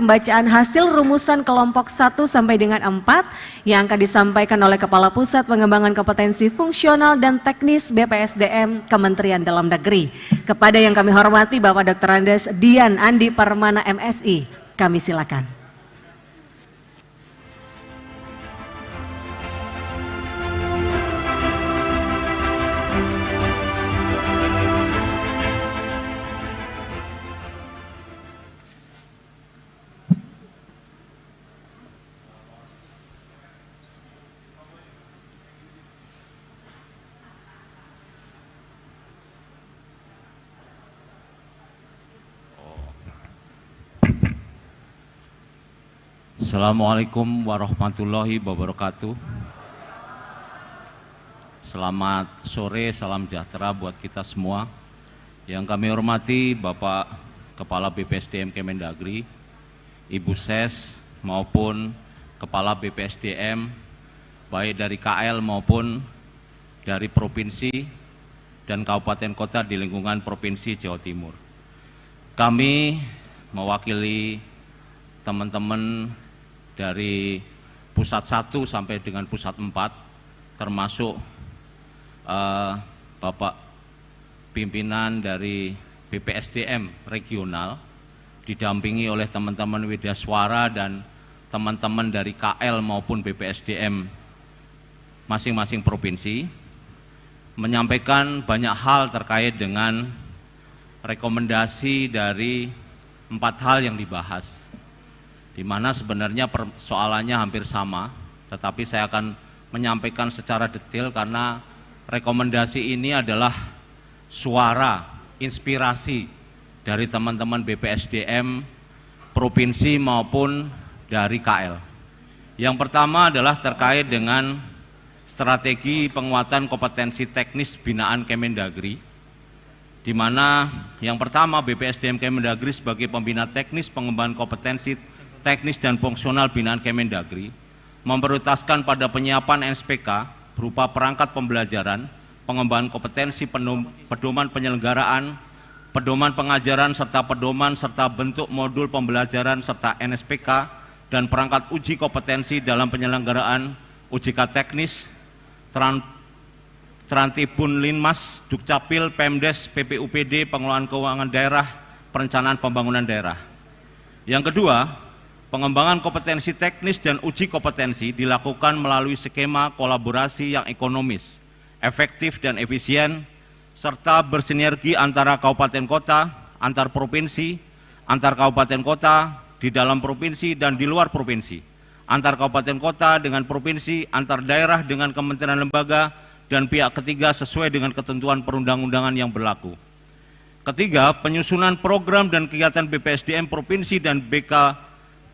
pembacaan hasil rumusan kelompok 1 sampai dengan 4 yang akan disampaikan oleh Kepala Pusat Pengembangan Kompetensi Fungsional dan Teknis BPSDM Kementerian Dalam Negeri. Kepada yang kami hormati Bapak Dr. Andes Dian Andi Permana MSI, kami silakan. Assalamualaikum warahmatullahi wabarakatuh. Selamat sore, salam sejahtera buat kita semua. Yang kami hormati Bapak Kepala BPSDM Kemendagri, Ibu Ses maupun Kepala BPSDM baik dari KL maupun dari provinsi dan kabupaten kota di lingkungan Provinsi Jawa Timur. Kami mewakili teman-teman dari pusat 1 sampai dengan pusat 4 termasuk uh, Bapak pimpinan dari BPSDM regional didampingi oleh teman-teman Widaswara dan teman-teman dari KL maupun BPSDM masing-masing provinsi menyampaikan banyak hal terkait dengan rekomendasi dari empat hal yang dibahas di mana sebenarnya persoalannya hampir sama, tetapi saya akan menyampaikan secara detail karena rekomendasi ini adalah suara, inspirasi dari teman-teman BPSDM provinsi maupun dari KL. Yang pertama adalah terkait dengan strategi penguatan kompetensi teknis binaan Kemendagri, di mana yang pertama BPSDM Kemendagri sebagai pembina teknis pengembangan kompetensi teknis dan fungsional binaan Kemendagri memprioritaskan pada penyiapan NSPK berupa perangkat pembelajaran, pengembangan kompetensi pedoman penyelenggaraan, pedoman pengajaran serta pedoman serta bentuk modul pembelajaran serta NSPK dan perangkat uji kompetensi dalam penyelenggaraan UJK teknis, tran, Trantibun Linmas, Dukcapil, Pemdes, PPUPD, Pengelolaan Keuangan Daerah, Perencanaan Pembangunan Daerah. Yang kedua, Pengembangan kompetensi teknis dan uji kompetensi dilakukan melalui skema kolaborasi yang ekonomis, efektif dan efisien, serta bersinergi antara kabupaten kota, antar provinsi, antar kabupaten kota, di dalam provinsi dan di luar provinsi, antar kabupaten kota dengan provinsi, antar daerah dengan kementerian lembaga, dan pihak ketiga sesuai dengan ketentuan perundang-undangan yang berlaku. Ketiga, penyusunan program dan kegiatan BPSDM Provinsi dan BK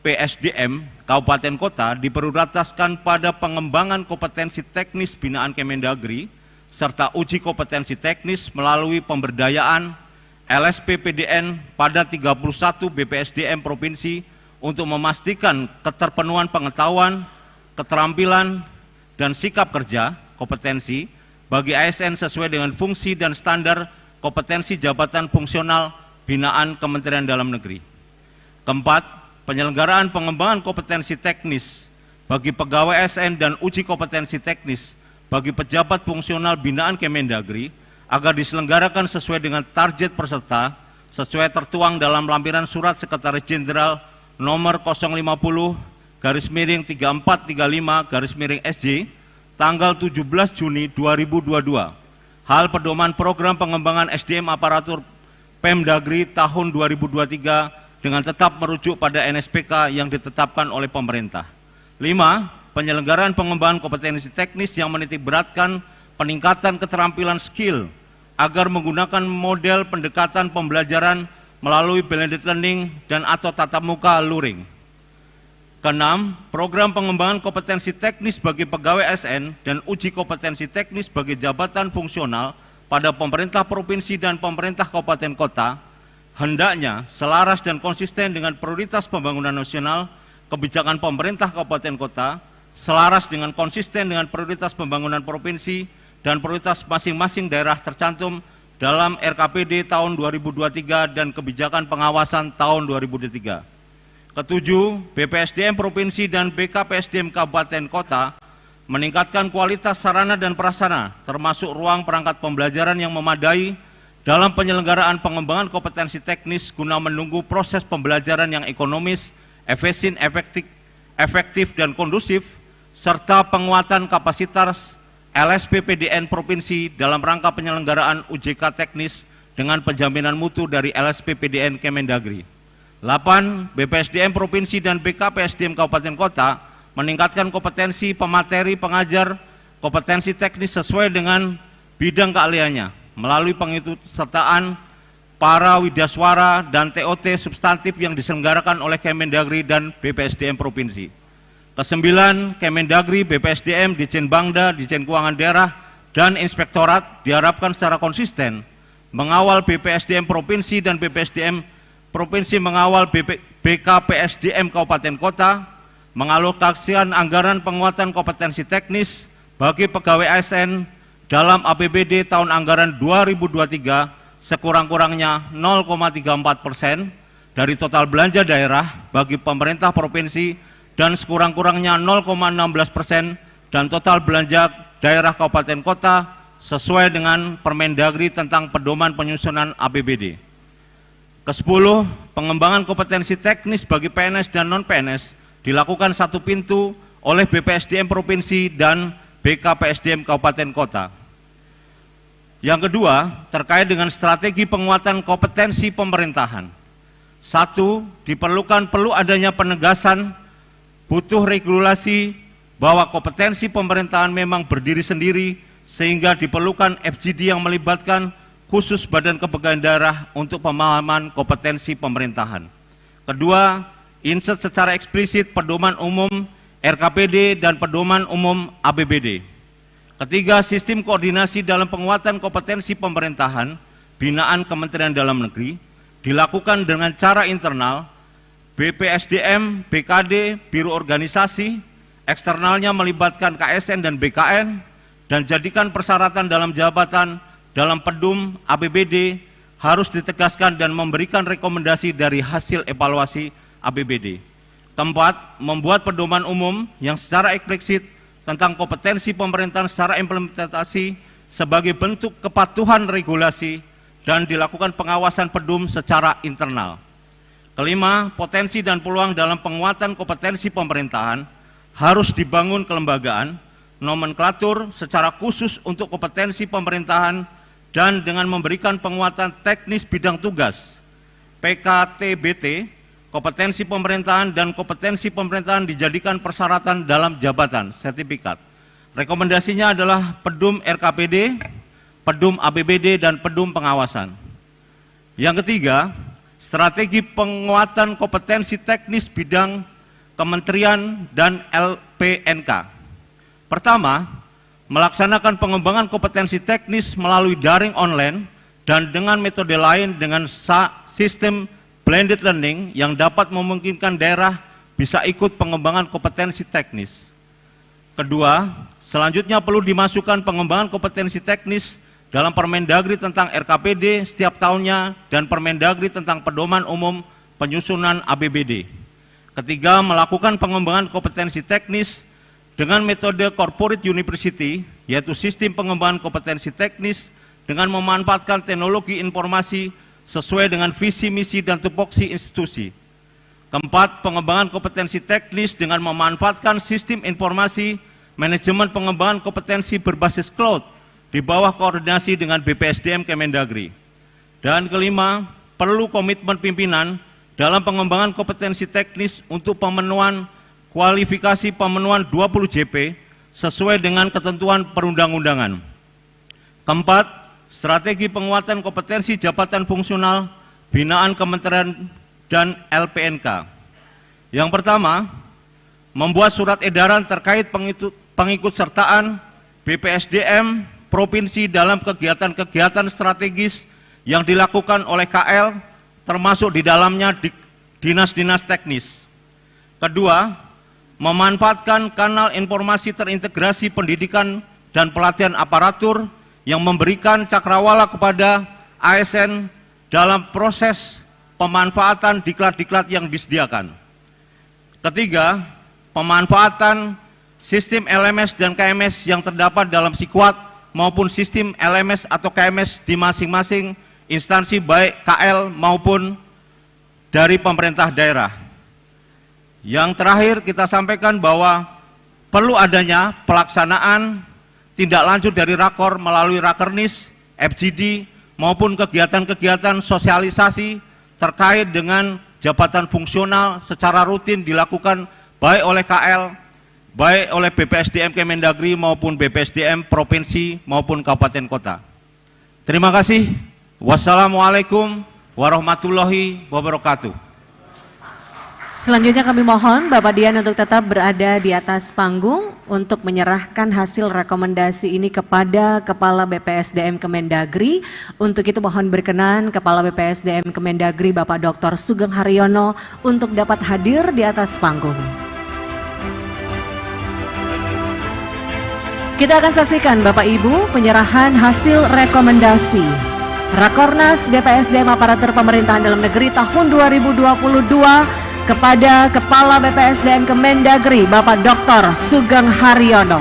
PSDM Kabupaten Kota diprioritaskan pada pengembangan kompetensi teknis binaan Kemendagri serta uji kompetensi teknis melalui pemberdayaan LSP PDN pada 31 BPSDM Provinsi untuk memastikan keterpenuhan pengetahuan, keterampilan, dan sikap kerja kompetensi bagi ASN sesuai dengan fungsi dan standar kompetensi jabatan fungsional binaan Kementerian Dalam Negeri. Keempat, penyelenggaraan pengembangan kompetensi teknis bagi pegawai SN dan uji kompetensi teknis bagi pejabat fungsional binaan Kemendagri agar diselenggarakan sesuai dengan target peserta sesuai tertuang dalam lampiran surat Sekretaris Jenderal nomor 050 garis miring 3435 garis miring SJ tanggal 17 Juni 2022 hal pedoman program pengembangan SDM aparatur Pemdagri tahun 2023 dengan tetap merujuk pada NSPK yang ditetapkan oleh pemerintah. Lima, penyelenggaraan pengembangan kompetensi teknis yang menitik beratkan peningkatan keterampilan skill agar menggunakan model pendekatan pembelajaran melalui blended learning dan atau tatap muka luring. Keenam, program pengembangan kompetensi teknis bagi pegawai SN dan uji kompetensi teknis bagi jabatan fungsional pada pemerintah provinsi dan pemerintah kabupaten kota hendaknya selaras dan konsisten dengan prioritas pembangunan nasional, kebijakan pemerintah kabupaten kota, selaras dengan konsisten dengan prioritas pembangunan provinsi dan prioritas masing-masing daerah tercantum dalam RKPD tahun 2023 dan kebijakan pengawasan tahun 2023. Ketujuh, BPSDM Provinsi dan BKPSDM Kabupaten Kota meningkatkan kualitas sarana dan prasarana, termasuk ruang perangkat pembelajaran yang memadai dalam penyelenggaraan pengembangan kompetensi teknis guna menunggu proses pembelajaran yang ekonomis, efisien, efektif, efektif dan kondusif, serta penguatan kapasitas LSPPDN Provinsi dalam rangka penyelenggaraan UJK teknis dengan penjaminan mutu dari LSPPDN Kemendagri. 8. BPSDM Provinsi dan BKPSDM Kabupaten Kota meningkatkan kompetensi pemateri pengajar kompetensi teknis sesuai dengan bidang keahliannya melalui pengikutsertaan para widaswara dan TOT substantif yang diselenggarakan oleh Kemendagri dan BPSDM Provinsi. Kesembilan, Kemendagri, BPSDM, Dijen Bangda, Dijen Keuangan Daerah, dan Inspektorat diharapkan secara konsisten mengawal BPSDM Provinsi dan BPSDM Provinsi mengawal BKPSDM Kabupaten Kota, mengalokasikan anggaran penguatan kompetensi teknis bagi pegawai ASN dalam APBD tahun anggaran 2023 sekurang-kurangnya 0,34 persen dari total belanja daerah bagi pemerintah provinsi dan sekurang-kurangnya 0,16 persen dan total belanja daerah kabupaten kota sesuai dengan Permendagri tentang pedoman penyusunan APBD. Kesepuluh, pengembangan kompetensi teknis bagi PNS dan non-PNS dilakukan satu pintu oleh BPSDM Provinsi dan BKPSDM Kabupaten Kota. Yang kedua, terkait dengan strategi penguatan kompetensi pemerintahan. Satu, diperlukan perlu adanya penegasan butuh regulasi bahwa kompetensi pemerintahan memang berdiri sendiri sehingga diperlukan FGD yang melibatkan khusus Badan Kepegawaian Daerah untuk pemahaman kompetensi pemerintahan. Kedua, insert secara eksplisit pedoman umum RKPD dan pedoman umum ABBD. Ketiga, sistem koordinasi dalam penguatan kompetensi pemerintahan binaan Kementerian Dalam Negeri dilakukan dengan cara internal BPSDM, BKD, Biro Organisasi, eksternalnya melibatkan KSN dan BKN, dan jadikan persyaratan dalam jabatan dalam pedum APBD harus ditegaskan dan memberikan rekomendasi dari hasil evaluasi APBD. Keempat, membuat pedoman umum yang secara eksplisit tentang kompetensi pemerintahan secara implementasi sebagai bentuk kepatuhan regulasi dan dilakukan pengawasan pedum secara internal. Kelima, potensi dan peluang dalam penguatan kompetensi pemerintahan harus dibangun kelembagaan, nomenklatur secara khusus untuk kompetensi pemerintahan dan dengan memberikan penguatan teknis bidang tugas PKTBT, kompetensi pemerintahan dan kompetensi pemerintahan dijadikan persyaratan dalam jabatan sertifikat. Rekomendasinya adalah pedum RKPD, pedum APBD, dan pedum pengawasan. Yang ketiga, strategi penguatan kompetensi teknis bidang kementerian dan LPNK. Pertama, melaksanakan pengembangan kompetensi teknis melalui daring online dan dengan metode lain dengan sistem blended learning yang dapat memungkinkan daerah bisa ikut pengembangan kompetensi teknis. Kedua, selanjutnya perlu dimasukkan pengembangan kompetensi teknis dalam Permendagri tentang RKPD setiap tahunnya dan Permendagri tentang pedoman umum penyusunan ABBD. Ketiga, melakukan pengembangan kompetensi teknis dengan metode corporate university, yaitu sistem pengembangan kompetensi teknis dengan memanfaatkan teknologi informasi sesuai dengan visi, misi, dan tupoksi institusi. Keempat, pengembangan kompetensi teknis dengan memanfaatkan sistem informasi manajemen pengembangan kompetensi berbasis cloud di bawah koordinasi dengan BPSDM Kemendagri. Dan kelima, perlu komitmen pimpinan dalam pengembangan kompetensi teknis untuk pemenuhan kualifikasi pemenuhan 20 JP sesuai dengan ketentuan perundang-undangan. Keempat, strategi penguatan kompetensi jabatan fungsional binaan kementerian dan LPNK. Yang pertama, membuat surat edaran terkait pengikut, sertaan BPSDM provinsi dalam kegiatan-kegiatan strategis yang dilakukan oleh KL termasuk di dalamnya dinas-dinas teknis. Kedua, memanfaatkan kanal informasi terintegrasi pendidikan dan pelatihan aparatur yang memberikan cakrawala kepada ASN dalam proses pemanfaatan diklat-diklat yang disediakan. Ketiga, pemanfaatan sistem LMS dan KMS yang terdapat dalam Sikwat maupun sistem LMS atau KMS di masing-masing instansi baik KL maupun dari pemerintah daerah. Yang terakhir kita sampaikan bahwa perlu adanya pelaksanaan tindak lanjut dari rakor melalui rakernis, FGD, maupun kegiatan-kegiatan sosialisasi terkait dengan jabatan fungsional secara rutin dilakukan baik oleh KL, baik oleh BPSDM Kemendagri maupun BPSDM Provinsi maupun Kabupaten Kota. Terima kasih. Wassalamualaikum warahmatullahi wabarakatuh. Selanjutnya kami mohon Bapak Dian untuk tetap berada di atas panggung untuk menyerahkan hasil rekomendasi ini kepada Kepala BPSDM Kemendagri. Untuk itu mohon berkenan Kepala BPSDM Kemendagri Bapak Dr. Sugeng Haryono untuk dapat hadir di atas panggung. Kita akan saksikan Bapak Ibu penyerahan hasil rekomendasi Rakornas BPSDM Aparatur Pemerintahan Dalam Negeri tahun 2022 kepada Kepala BPSDM Kemendagri Bapak Dr. Sugeng Haryono.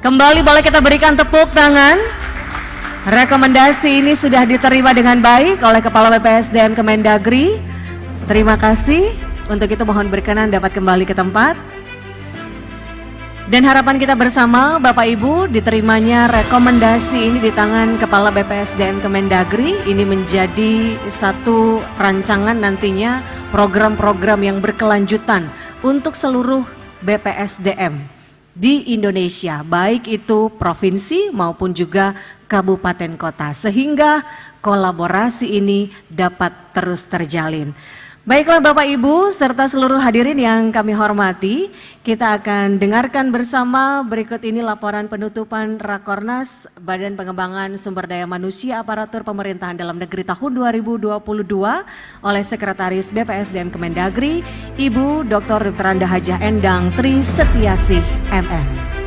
Kembali boleh kita berikan tepuk tangan. Rekomendasi ini sudah diterima dengan baik oleh Kepala BPSDM Kemendagri. Terima kasih. Untuk itu mohon berkenan dapat kembali ke tempat. Dan harapan kita bersama Bapak Ibu diterimanya rekomendasi ini di tangan Kepala BPSDM Kemendagri ini menjadi satu rancangan nantinya program-program yang berkelanjutan untuk seluruh BPSDM di Indonesia baik itu provinsi maupun juga kabupaten kota sehingga kolaborasi ini dapat terus terjalin. Baiklah Bapak Ibu serta seluruh hadirin yang kami hormati, kita akan dengarkan bersama berikut ini laporan penutupan Rakornas Badan Pengembangan Sumber Daya Manusia Aparatur Pemerintahan Dalam Negeri tahun 2022 oleh Sekretaris BPSDM Kemendagri, Ibu Dr. Randa Hajah Endang Tri Setiasih MM.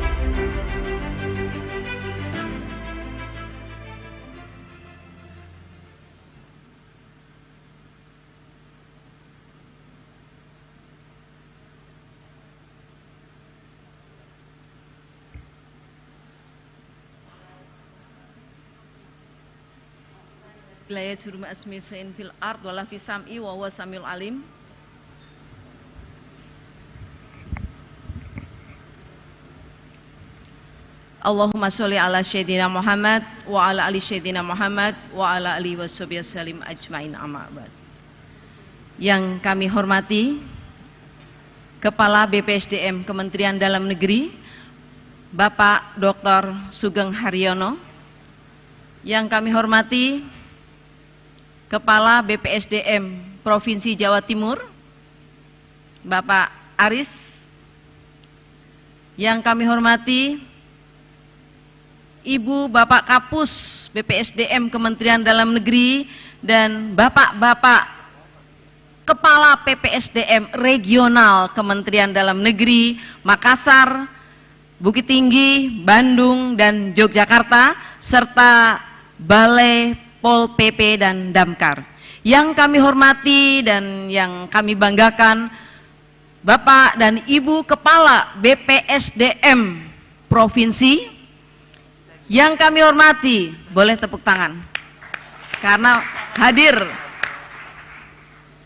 Wilayah jurum asmisin fil ard wala fi sam'i wa huwa samil alim Allahumma sholli ala sayyidina Muhammad wa ala ali sayyidina Muhammad wa ala ali wa salim ajmain amma Yang kami hormati Kepala BPSDM Kementerian Dalam Negeri Bapak Dr. Sugeng Haryono Yang kami hormati Kepala BPSDM Provinsi Jawa Timur, Bapak Aris, yang kami hormati Ibu Bapak Kapus BPSDM Kementerian Dalam Negeri dan Bapak-Bapak Kepala PPSDM Regional Kementerian Dalam Negeri Makassar, Bukit Tinggi, Bandung, dan Yogyakarta, serta Balai Pol PP dan Damkar. Yang kami hormati dan yang kami banggakan Bapak dan Ibu Kepala BPSDM Provinsi yang kami hormati, boleh tepuk tangan. Karena hadir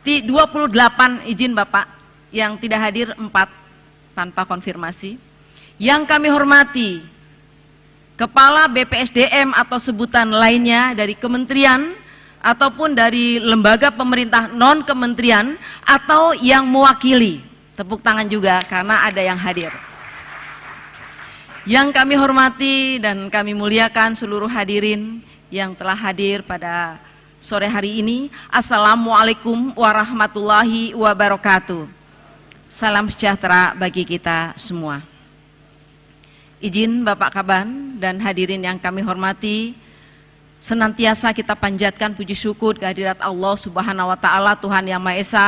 di 28 izin Bapak, yang tidak hadir 4 tanpa konfirmasi. Yang kami hormati kepala BPSDM atau sebutan lainnya dari kementerian ataupun dari lembaga pemerintah non kementerian atau yang mewakili. Tepuk tangan juga karena ada yang hadir. Yang kami hormati dan kami muliakan seluruh hadirin yang telah hadir pada sore hari ini. Assalamualaikum warahmatullahi wabarakatuh. Salam sejahtera bagi kita semua. Izin Bapak Kaban dan hadirin yang kami hormati, senantiasa kita panjatkan puji syukur kehadirat Allah Subhanahu wa taala Tuhan Yang Maha Esa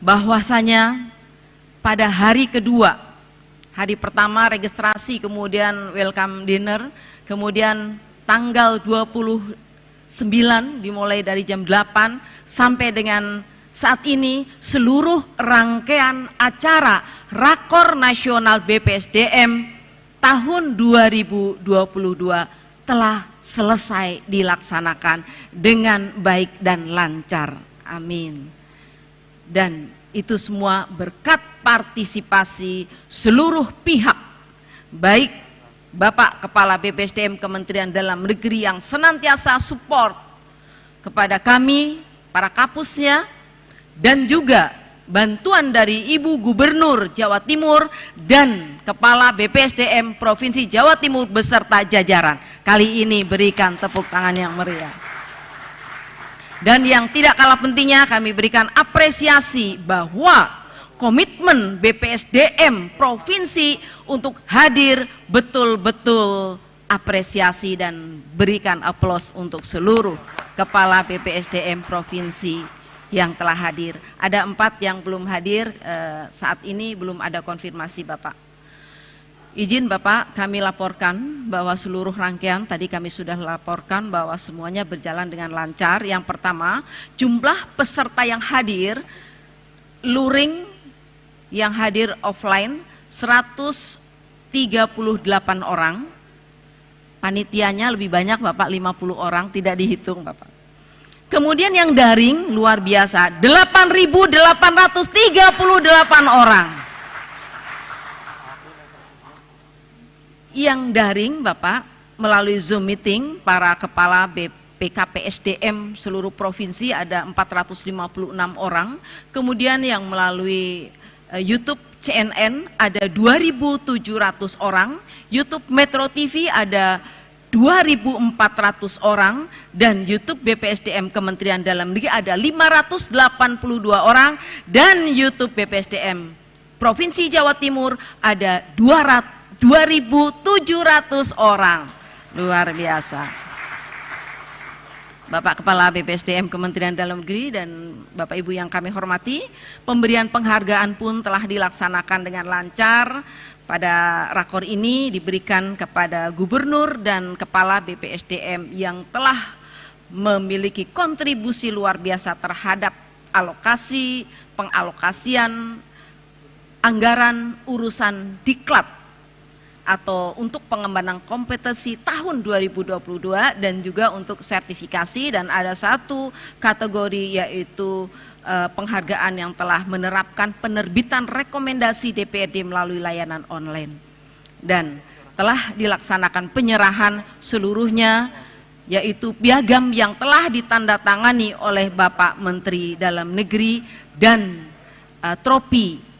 bahwasanya pada hari kedua hari pertama registrasi kemudian welcome dinner kemudian tanggal 28 9 dimulai dari jam 8 sampai dengan saat ini seluruh rangkaian acara Rakor Nasional BPSDM tahun 2022 telah selesai dilaksanakan dengan baik dan lancar. Amin. Dan itu semua berkat partisipasi seluruh pihak, baik Bapak Kepala BPSDM Kementerian Dalam Negeri yang senantiasa support kepada kami, para kapusnya, dan juga bantuan dari Ibu Gubernur Jawa Timur dan Kepala BPSDM Provinsi Jawa Timur beserta jajaran. Kali ini berikan tepuk tangan yang meriah. Dan yang tidak kalah pentingnya kami berikan apresiasi bahwa komitmen BPSDM provinsi untuk hadir betul-betul apresiasi dan berikan aplaus untuk seluruh kepala BPSDM provinsi yang telah hadir. Ada empat yang belum hadir eh, saat ini belum ada konfirmasi Bapak. Izin Bapak kami laporkan bahwa seluruh rangkaian tadi kami sudah laporkan bahwa semuanya berjalan dengan lancar. Yang pertama jumlah peserta yang hadir luring yang hadir offline 138 orang. Panitianya lebih banyak Bapak 50 orang, tidak dihitung Bapak. Kemudian yang daring luar biasa 8.838 orang. Yang daring Bapak melalui Zoom meeting para kepala BPKP SDM seluruh provinsi ada 456 orang. Kemudian yang melalui Eh, YouTube CNN ada 2.700 orang, YouTube Metro TV ada 2.400 orang, dan YouTube BPSDM Kementerian Dalam Negeri ada 582 orang, dan YouTube BPSDM Provinsi Jawa Timur ada 2.700 orang. Luar biasa. Bapak Kepala BPSDM Kementerian Dalam Negeri dan Bapak Ibu yang kami hormati, pemberian penghargaan pun telah dilaksanakan dengan lancar. Pada rakor ini diberikan kepada Gubernur dan Kepala BPSDM yang telah memiliki kontribusi luar biasa terhadap alokasi, pengalokasian, anggaran urusan diklat atau untuk pengembangan kompetensi tahun 2022 dan juga untuk sertifikasi. Dan ada satu kategori yaitu penghargaan yang telah menerapkan penerbitan rekomendasi DPRD melalui layanan online dan telah dilaksanakan penyerahan seluruhnya yaitu piagam yang telah ditandatangani oleh Bapak Menteri Dalam Negeri dan uh, tropi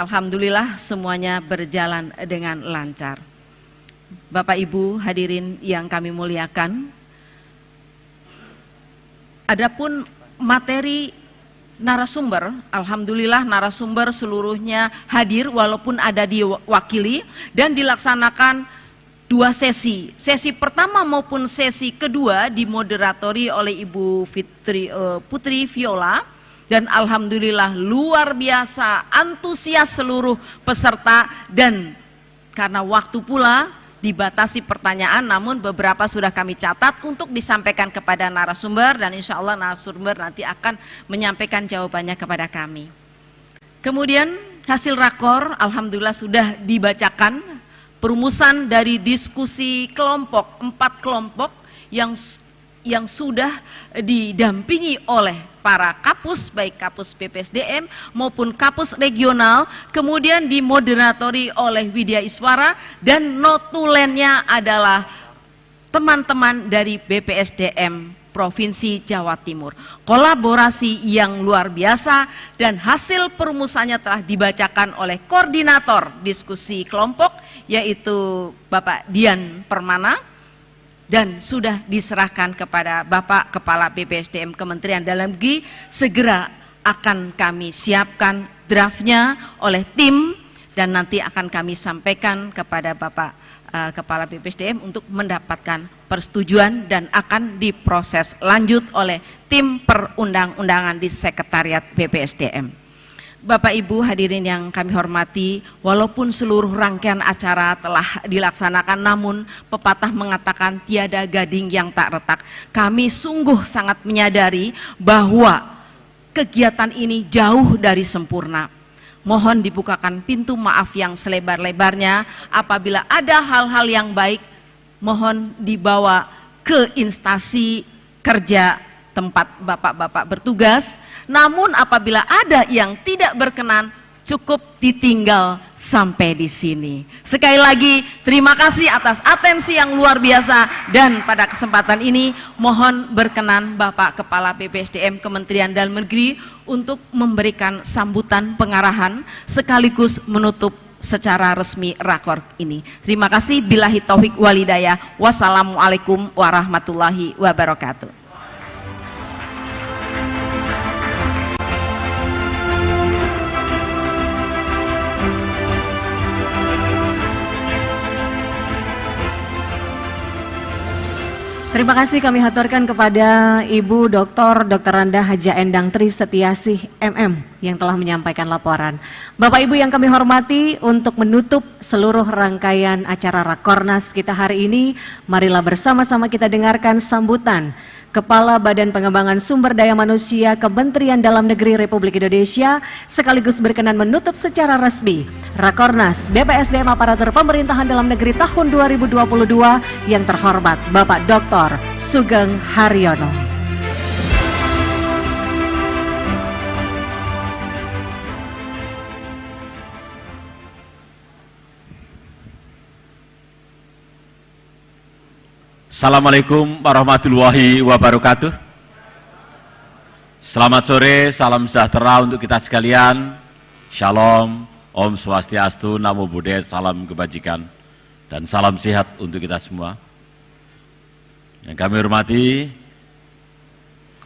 Alhamdulillah semuanya berjalan dengan lancar. Bapak Ibu hadirin yang kami muliakan, adapun materi narasumber, Alhamdulillah narasumber seluruhnya hadir walaupun ada diwakili dan dilaksanakan dua sesi. Sesi pertama maupun sesi kedua dimoderatori oleh Ibu Fitri, uh, Putri Viola dan alhamdulillah luar biasa antusias seluruh peserta dan karena waktu pula dibatasi pertanyaan namun beberapa sudah kami catat untuk disampaikan kepada narasumber dan insya Allah narasumber nanti akan menyampaikan jawabannya kepada kami. Kemudian hasil rakor Alhamdulillah sudah dibacakan perumusan dari diskusi kelompok, empat kelompok yang yang sudah didampingi oleh para kapus baik kapus BPSDM maupun kapus regional kemudian dimoderatori oleh Widya Iswara dan notulennya adalah teman-teman dari BPSDM Provinsi Jawa Timur. Kolaborasi yang luar biasa dan hasil perumusannya telah dibacakan oleh koordinator diskusi kelompok yaitu Bapak Dian Permana dan sudah diserahkan kepada Bapak Kepala BPSDM Kementerian Dalam Negeri segera akan kami siapkan draftnya oleh tim dan nanti akan kami sampaikan kepada Bapak uh, Kepala BPSDM untuk mendapatkan persetujuan dan akan diproses lanjut oleh tim perundang-undangan di Sekretariat BPSDM. Bapak Ibu hadirin yang kami hormati, walaupun seluruh rangkaian acara telah dilaksanakan namun pepatah mengatakan tiada gading yang tak retak. Kami sungguh sangat menyadari bahwa kegiatan ini jauh dari sempurna. Mohon dibukakan pintu maaf yang selebar-lebarnya apabila ada hal-hal yang baik mohon dibawa ke instansi kerja tempat bapak-bapak bertugas. Namun apabila ada yang tidak berkenan, cukup ditinggal sampai di sini. Sekali lagi terima kasih atas atensi yang luar biasa dan pada kesempatan ini mohon berkenan Bapak Kepala BPSDM Kementerian Dalam Negeri untuk memberikan sambutan pengarahan sekaligus menutup secara resmi rakor ini. Terima kasih bilahi taufik walidayah. Wassalamualaikum warahmatullahi wabarakatuh. Terima kasih kami haturkan kepada Ibu Dr. Dr. Randa Haja Endang Tri Setiasih MM yang telah menyampaikan laporan. Bapak Ibu yang kami hormati untuk menutup seluruh rangkaian acara Rakornas kita hari ini, marilah bersama-sama kita dengarkan sambutan Kepala Badan Pengembangan Sumber Daya Manusia Kementerian Dalam Negeri Republik Indonesia sekaligus berkenan menutup secara resmi Rakornas BPSDM Aparatur Pemerintahan Dalam Negeri tahun 2022 yang terhormat Bapak Dr. Sugeng Haryono. Assalamualaikum warahmatullahi wabarakatuh. Selamat sore, salam sejahtera untuk kita sekalian. Shalom, Om Swastiastu, Namo Buddhaya, salam kebajikan, dan salam sehat untuk kita semua. Yang kami hormati,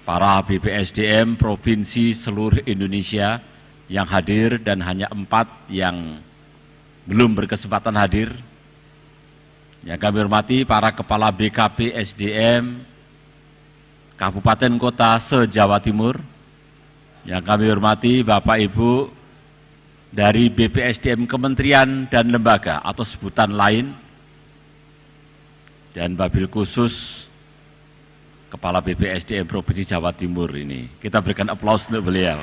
para BPSDM Provinsi seluruh Indonesia yang hadir dan hanya empat yang belum berkesempatan hadir, yang kami hormati para kepala BKP SDM Kabupaten Kota se-Jawa Timur. Yang kami hormati Bapak Ibu dari BPSDM Kementerian dan Lembaga atau sebutan lain. Dan Babil khusus Kepala BPSDM Provinsi Jawa Timur ini. Kita berikan aplaus untuk beliau.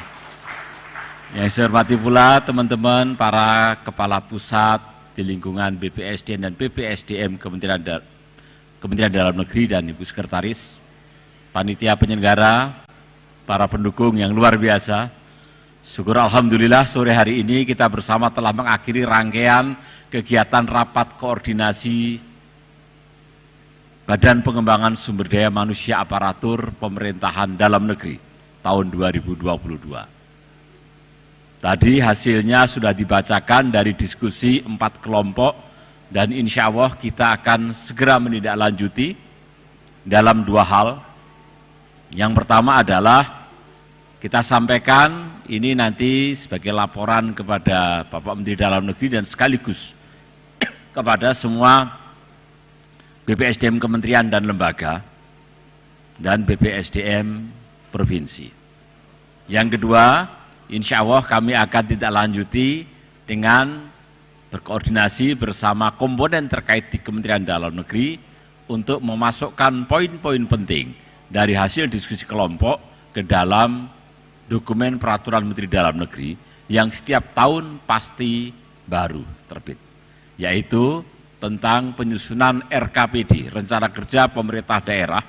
Yang saya hormati pula teman-teman para kepala pusat, di lingkungan BPSDM dan BPSDM Kementerian, da Kementerian Dalam Negeri dan Ibu Sekretaris, panitia penyelenggara, para pendukung yang luar biasa. Syukur Alhamdulillah sore hari ini kita bersama telah mengakhiri rangkaian kegiatan rapat koordinasi Badan Pengembangan Sumber Daya Manusia Aparatur Pemerintahan Dalam Negeri tahun 2022. Tadi hasilnya sudah dibacakan dari diskusi empat kelompok dan insya Allah kita akan segera menindaklanjuti dalam dua hal. Yang pertama adalah kita sampaikan ini nanti sebagai laporan kepada Bapak Menteri Dalam Negeri dan sekaligus kepada semua BPSDM Kementerian dan Lembaga dan BPSDM Provinsi. Yang kedua, insya Allah kami akan tidak lanjuti dengan berkoordinasi bersama komponen terkait di Kementerian Dalam Negeri untuk memasukkan poin-poin penting dari hasil diskusi kelompok ke dalam dokumen peraturan Menteri Dalam Negeri yang setiap tahun pasti baru terbit, yaitu tentang penyusunan RKPD, Rencana Kerja Pemerintah Daerah,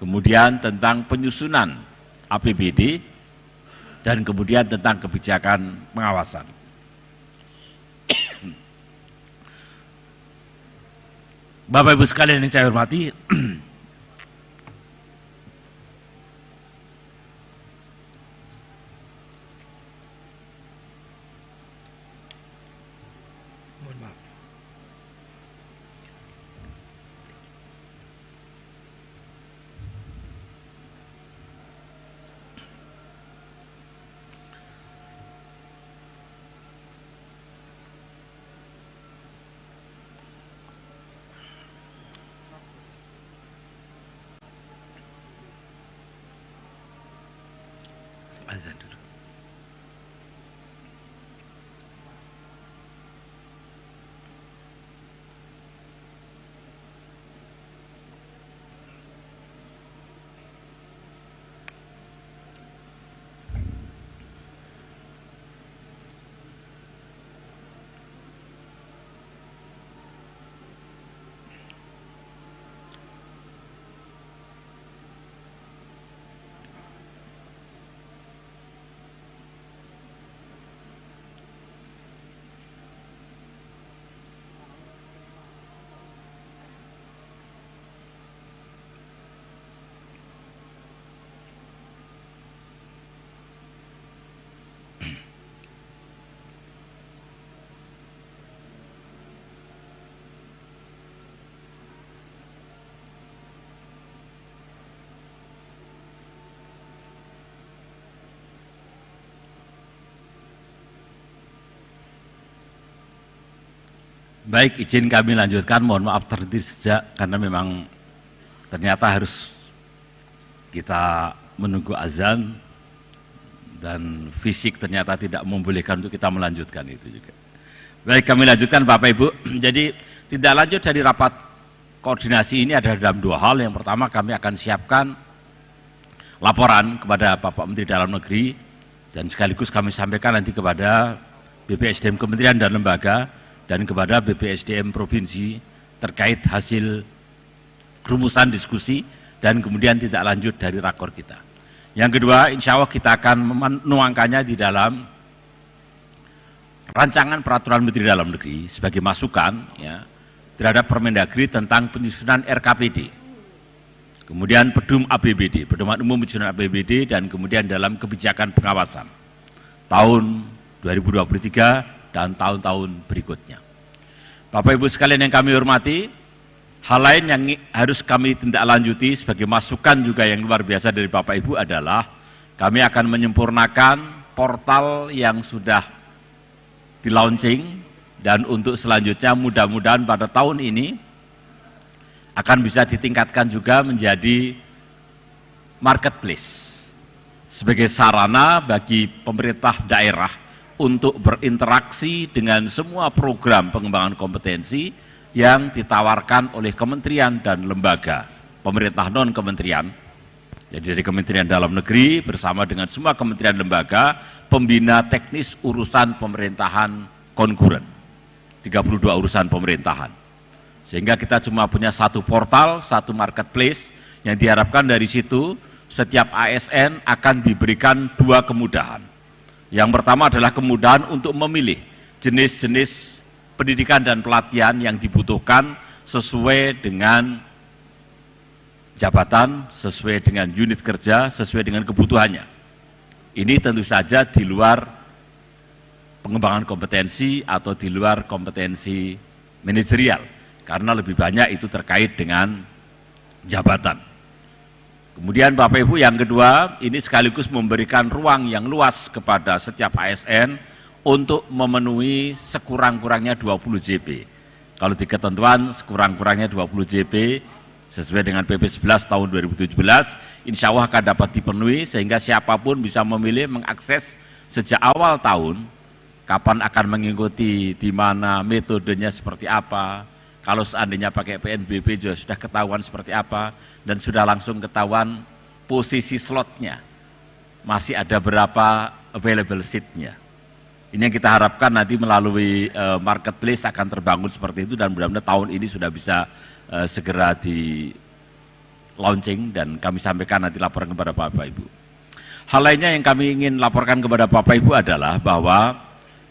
kemudian tentang penyusunan APBD dan kemudian tentang kebijakan pengawasan. Bapak Ibu sekalian yang saya hormati, azan Baik, izin kami lanjutkan. Mohon maaf terhenti sejak karena memang ternyata harus kita menunggu azan dan fisik ternyata tidak membolehkan untuk kita melanjutkan itu juga. Baik, kami lanjutkan Bapak Ibu. Jadi tidak lanjut dari rapat koordinasi ini ada dalam dua hal. Yang pertama kami akan siapkan laporan kepada Bapak Menteri Dalam Negeri dan sekaligus kami sampaikan nanti kepada BPSDM Kementerian dan Lembaga dan kepada BPSDM Provinsi terkait hasil rumusan diskusi dan kemudian tidak lanjut dari rakor kita. Yang kedua, insya Allah kita akan menuangkannya di dalam rancangan peraturan Menteri Dalam Negeri sebagai masukan ya, terhadap Permendagri tentang penyusunan RKPD. Kemudian Pedum APBD, Pedoman Umum Penyusunan APBD dan kemudian dalam kebijakan pengawasan tahun 2023 dan tahun-tahun berikutnya. Bapak Ibu sekalian yang kami hormati, hal lain yang harus kami tindak lanjuti sebagai masukan juga yang luar biasa dari Bapak Ibu adalah kami akan menyempurnakan portal yang sudah di launching dan untuk selanjutnya mudah-mudahan pada tahun ini akan bisa ditingkatkan juga menjadi marketplace sebagai sarana bagi pemerintah daerah untuk berinteraksi dengan semua program pengembangan kompetensi yang ditawarkan oleh kementerian dan lembaga pemerintah non kementerian jadi dari Kementerian Dalam Negeri bersama dengan semua kementerian lembaga pembina teknis urusan pemerintahan konkuren 32 urusan pemerintahan. Sehingga kita cuma punya satu portal, satu marketplace yang diharapkan dari situ setiap ASN akan diberikan dua kemudahan. Yang pertama adalah kemudahan untuk memilih jenis-jenis pendidikan dan pelatihan yang dibutuhkan sesuai dengan jabatan, sesuai dengan unit kerja, sesuai dengan kebutuhannya. Ini tentu saja di luar pengembangan kompetensi atau di luar kompetensi manajerial karena lebih banyak itu terkait dengan jabatan. Kemudian Bapak Ibu yang kedua ini sekaligus memberikan ruang yang luas kepada setiap ASN untuk memenuhi sekurang-kurangnya 20 JP. Kalau di ketentuan sekurang-kurangnya 20 JP sesuai dengan PP 11 tahun 2017 insya Allah akan dapat dipenuhi sehingga siapa pun bisa memilih mengakses sejak awal tahun kapan akan mengikuti, di mana metodenya seperti apa, kalau seandainya pakai PNBP juga sudah ketahuan seperti apa, dan sudah langsung ketahuan posisi slotnya, masih ada berapa available seatnya. Ini yang kita harapkan nanti melalui uh, marketplace akan terbangun seperti itu dan mudah-mudahan tahun ini sudah bisa uh, segera di launching dan kami sampaikan nanti laporan kepada Bapak Ibu. Hal lainnya yang kami ingin laporkan kepada Bapak Ibu adalah bahwa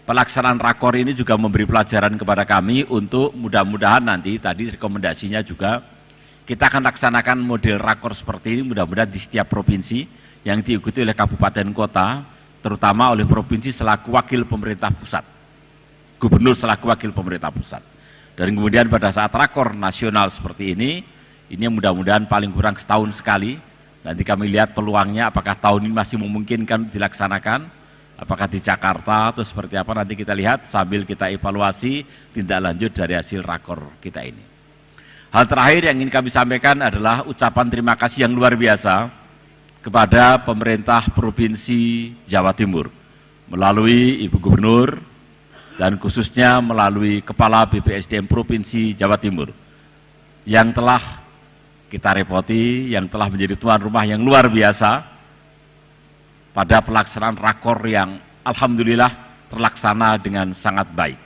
pelaksanaan rakor ini juga memberi pelajaran kepada kami untuk mudah-mudahan nanti tadi rekomendasinya juga kita akan laksanakan model rakor seperti ini mudah-mudahan di setiap provinsi yang diikuti oleh kabupaten kota terutama oleh provinsi selaku wakil pemerintah pusat gubernur selaku wakil pemerintah pusat. Dan kemudian pada saat rakor nasional seperti ini ini mudah-mudahan paling kurang setahun sekali. Nanti kami lihat peluangnya apakah tahun ini masih memungkinkan dilaksanakan apakah di Jakarta atau seperti apa nanti kita lihat sambil kita evaluasi tindak lanjut dari hasil rakor kita ini. Hal terakhir yang ingin kami sampaikan adalah ucapan terima kasih yang luar biasa kepada pemerintah Provinsi Jawa Timur melalui Ibu Gubernur dan khususnya melalui Kepala BPSDM Provinsi Jawa Timur yang telah kita repoti, yang telah menjadi tuan rumah yang luar biasa pada pelaksanaan rakor yang Alhamdulillah terlaksana dengan sangat baik.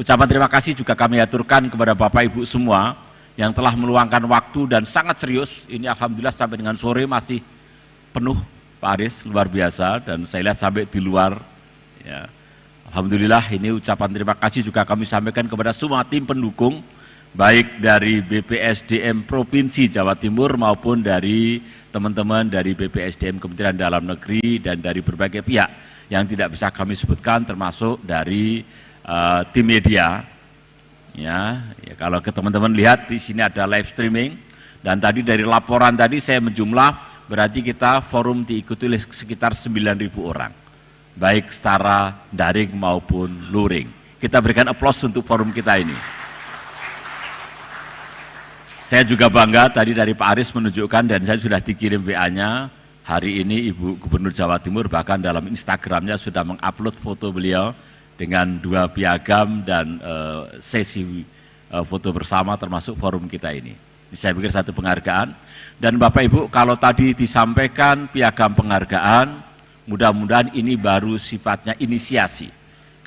Ucapan terima kasih juga kami aturkan kepada Bapak Ibu semua yang telah meluangkan waktu dan sangat serius. Ini Alhamdulillah sampai dengan sore masih penuh Pak luar biasa dan saya lihat sampai di luar. Ya. Alhamdulillah ini ucapan terima kasih juga kami sampaikan kepada semua tim pendukung baik dari BPSDM Provinsi Jawa Timur maupun dari teman-teman dari BPSDM Kementerian Dalam Negeri dan dari berbagai pihak yang tidak bisa kami sebutkan termasuk dari uh, tim media. Ya, ya kalau ke teman-teman lihat di sini ada live streaming dan tadi dari laporan tadi saya menjumlah berarti kita forum diikuti oleh sekitar 9.000 orang baik secara daring maupun luring. Kita berikan aplaus untuk forum kita ini. Saya juga bangga tadi dari Pak Aris menunjukkan dan saya sudah dikirim WA-nya hari ini Ibu Gubernur Jawa Timur bahkan dalam Instagramnya sudah mengupload foto beliau dengan dua piagam dan uh, sesi uh, foto bersama termasuk forum kita ini. Saya pikir satu penghargaan. Dan Bapak Ibu kalau tadi disampaikan piagam penghargaan, mudah-mudahan ini baru sifatnya inisiasi.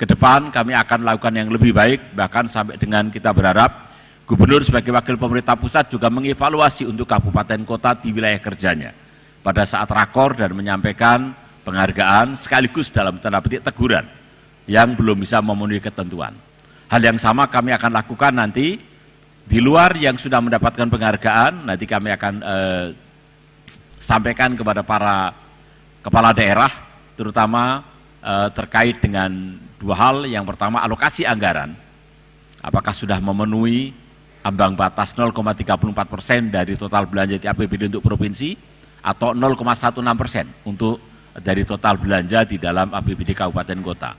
Ke depan kami akan lakukan yang lebih baik, bahkan sampai dengan kita berharap Gubernur sebagai wakil pemerintah pusat juga mengevaluasi untuk kabupaten kota di wilayah kerjanya pada saat rakor dan menyampaikan penghargaan sekaligus dalam tanda petik teguran yang belum bisa memenuhi ketentuan. Hal yang sama kami akan lakukan nanti di luar yang sudah mendapatkan penghargaan, nanti kami akan eh, sampaikan kepada para kepala daerah, terutama eh, terkait dengan dua hal. Yang pertama alokasi anggaran, apakah sudah memenuhi ambang batas 0,34 persen dari total belanja di APBD untuk provinsi atau 0,16 persen untuk dari total belanja di dalam APBD kabupaten kota.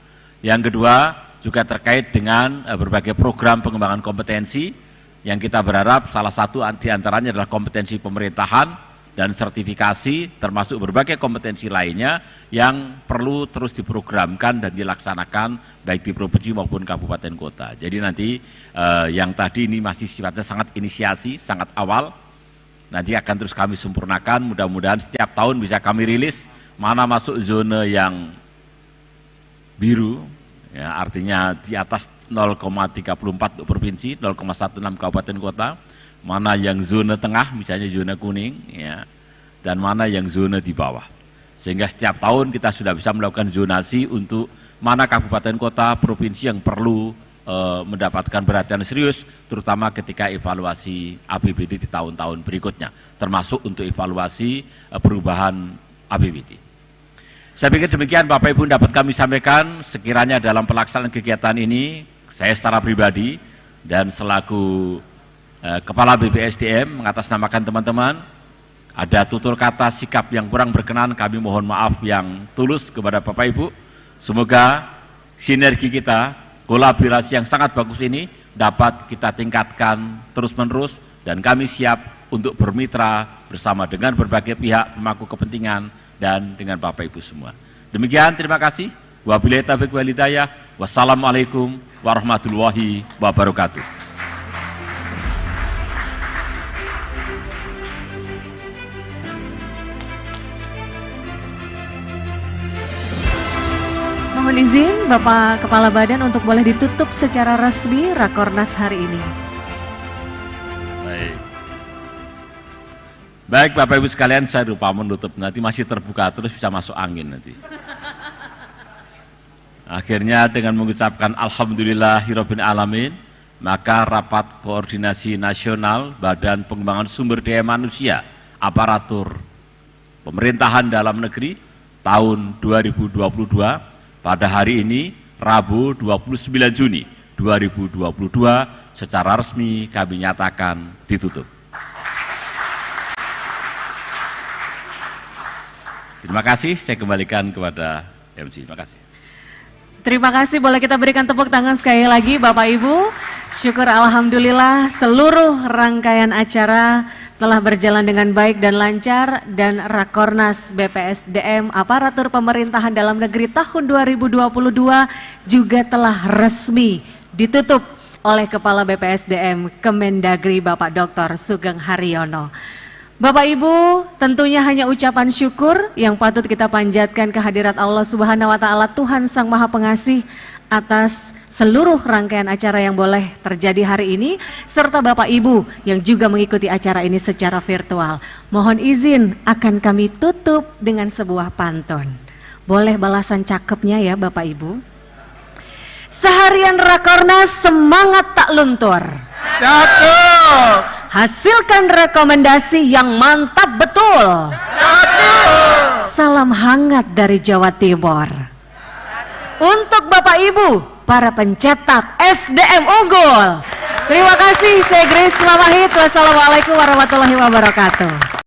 Yang kedua juga terkait dengan eh, berbagai program pengembangan kompetensi yang kita berharap salah satu antaranya adalah kompetensi pemerintahan dan sertifikasi termasuk berbagai kompetensi lainnya yang perlu terus diprogramkan dan dilaksanakan baik di provinsi maupun kabupaten kota. Jadi nanti eh, yang tadi ini masih sifatnya sangat inisiasi, sangat awal, nanti akan terus kami sempurnakan, mudah-mudahan setiap tahun bisa kami rilis mana masuk zona yang biru, ya, artinya di atas 0,34 untuk provinsi, 0,16 kabupaten kota, mana yang zona tengah, misalnya zona kuning, ya, dan mana yang zona di bawah. Sehingga setiap tahun kita sudah bisa melakukan zonasi untuk mana kabupaten kota, provinsi yang perlu e, mendapatkan perhatian serius, terutama ketika evaluasi APBD di tahun-tahun berikutnya, termasuk untuk evaluasi e, perubahan APBD. Saya pikir demikian Bapak Ibu dapat kami sampaikan sekiranya dalam pelaksanaan kegiatan ini, saya secara pribadi dan selaku Kepala BPSDM mengatasnamakan teman-teman, ada tutur kata sikap yang kurang berkenan, kami mohon maaf yang tulus kepada Bapak Ibu. Semoga sinergi kita, kolaborasi yang sangat bagus ini dapat kita tingkatkan terus-menerus dan kami siap untuk bermitra bersama dengan berbagai pihak pemangku kepentingan dan dengan Bapak Ibu semua. Demikian, terima kasih. Wabillahi taufiq. Wassalamualaikum warahmatullahi wabarakatuh. Mohon izin Bapak Kepala Badan untuk boleh ditutup secara resmi Rakornas hari ini. Baik. Baik Bapak Ibu sekalian saya lupa menutup nanti masih terbuka terus bisa masuk angin nanti. Akhirnya dengan mengucapkan Alhamdulillah Hirobin Alamin, maka rapat koordinasi nasional Badan Pengembangan Sumber Daya Manusia Aparatur Pemerintahan Dalam Negeri tahun 2022 pada hari ini, Rabu 29 Juni 2022, secara resmi kami nyatakan ditutup. Terima kasih, saya kembalikan kepada MC. Terima kasih. Terima kasih, boleh kita berikan tepuk tangan sekali lagi Bapak Ibu. Syukur Alhamdulillah seluruh rangkaian acara telah berjalan dengan baik dan lancar dan Rakornas BPSDM Aparatur Pemerintahan Dalam Negeri tahun 2022 juga telah resmi ditutup oleh Kepala BPSDM Kemendagri Bapak Dr. Sugeng Haryono. Bapak Ibu, tentunya hanya ucapan syukur yang patut kita panjatkan kehadirat Allah Subhanahu wa taala Tuhan Sang Maha Pengasih atas seluruh rangkaian acara yang boleh terjadi hari ini serta Bapak Ibu yang juga mengikuti acara ini secara virtual. Mohon izin akan kami tutup dengan sebuah pantun. Boleh balasan cakepnya ya Bapak Ibu? Seharian Rakornas semangat tak luntur. Cakep. Hasilkan rekomendasi yang mantap betul. Salam hangat dari Jawa Timur. Untuk Bapak Ibu, para pencetak SDM unggul. Terima kasih, saya Grace Lamahit. Wassalamualaikum warahmatullahi wabarakatuh.